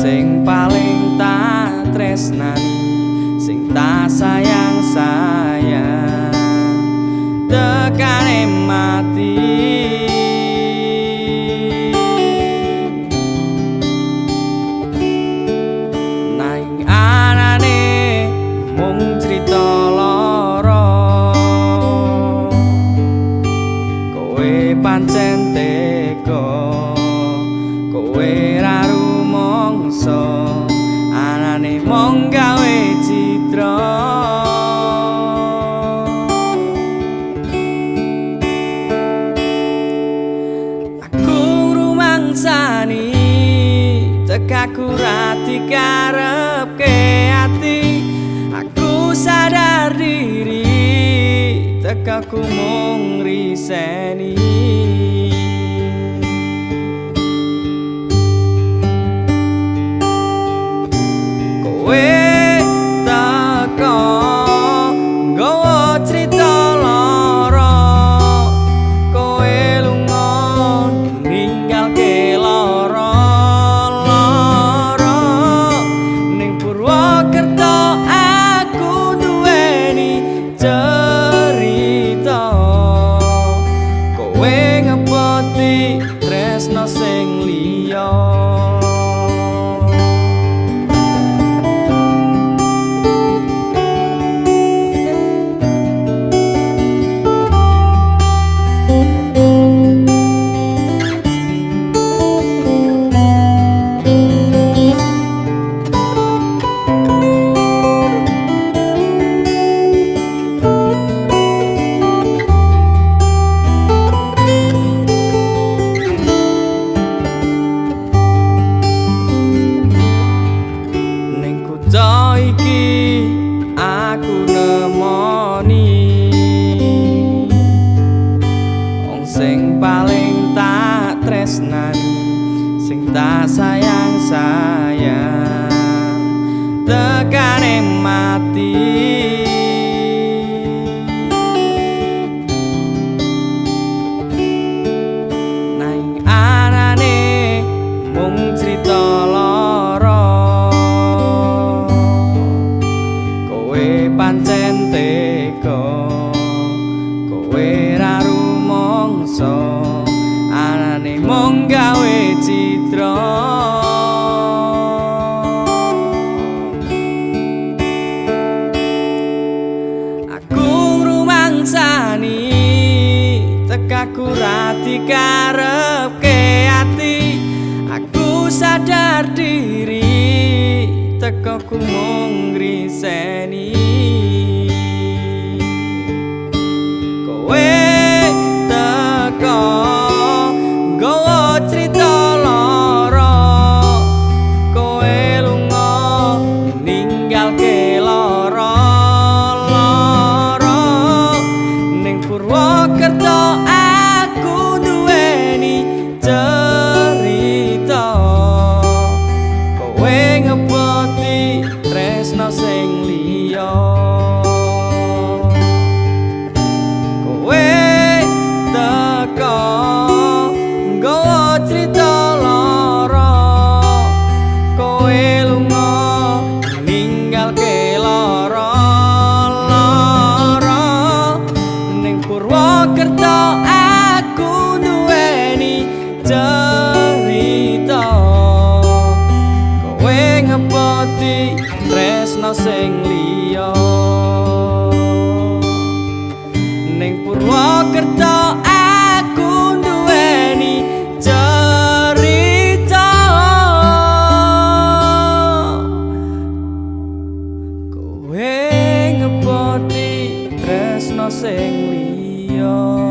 sing paling tak tresnan sing tak sayang saya tekane mati tekaku rati karepke ati. Aku sadar diri tekaku mung riseni aku nemoni wong sing paling tak tresnani sing tak sayang sayang tekane mati tekaku rati karepke ati. Aku sadar diri tekaku mung ngriseni. Kowe kowe ngepoti tresno Gusti tresno sing liya. Ning Purwokerto aku duweni cerita. Kowe ngepoti tresno sing liya.